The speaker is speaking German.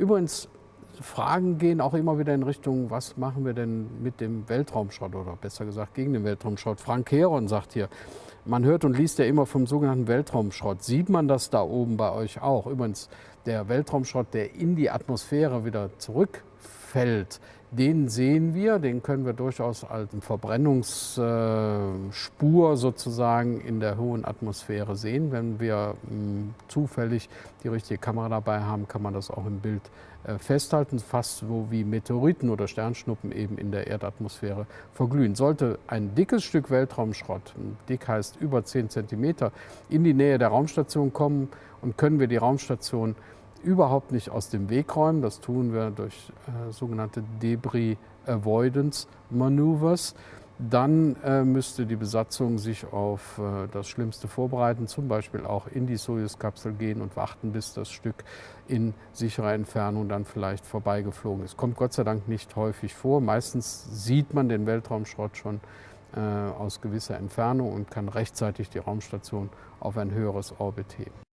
Übrigens, Fragen gehen auch immer wieder in Richtung, was machen wir denn mit dem Weltraumschrott oder besser gesagt gegen den Weltraumschrott. Frank Heron sagt hier, man hört und liest ja immer vom sogenannten Weltraumschrott. Sieht man das da oben bei euch auch? Übrigens, der Weltraumschrott, der in die Atmosphäre wieder zurückfällt, den sehen wir, den können wir durchaus als Verbrennungsspur sozusagen in der hohen Atmosphäre sehen. Wenn wir hm, zufällig die richtige Kamera dabei haben, kann man das auch im Bild äh, festhalten, fast so wie Meteoriten oder Sternschnuppen eben in der Erdatmosphäre verglühen. Sollte ein dickes Stück Weltraumschrott, dick heißt über 10 cm, in die Nähe der Raumstation kommen und können wir die Raumstation überhaupt nicht aus dem Weg räumen. Das tun wir durch äh, sogenannte Debris Avoidance Maneuvers. Dann äh, müsste die Besatzung sich auf äh, das Schlimmste vorbereiten, zum Beispiel auch in die Soyuz-Kapsel gehen und warten, bis das Stück in sicherer Entfernung dann vielleicht vorbeigeflogen ist. Kommt Gott sei Dank nicht häufig vor. Meistens sieht man den Weltraumschrott schon äh, aus gewisser Entfernung und kann rechtzeitig die Raumstation auf ein höheres Orbit heben.